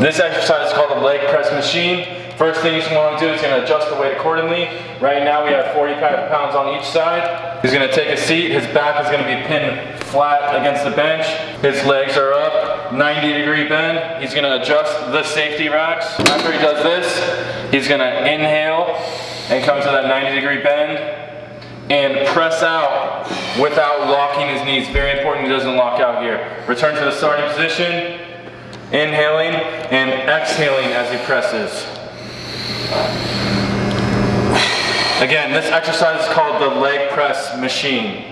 This exercise is called a leg press machine. First thing you want to do is going to adjust the weight accordingly. Right now we have 45 pounds on each side. He's going to take a seat. His back is going to be pinned flat against the bench. His legs are up, 90 degree bend. He's going to adjust the safety racks. After he does this, he's going to inhale and come to that 90 degree bend and press out without locking his knees. Very important he doesn't lock out here. Return to the starting position, inhaling and exhaling as he presses. Again, this exercise is called the leg press machine.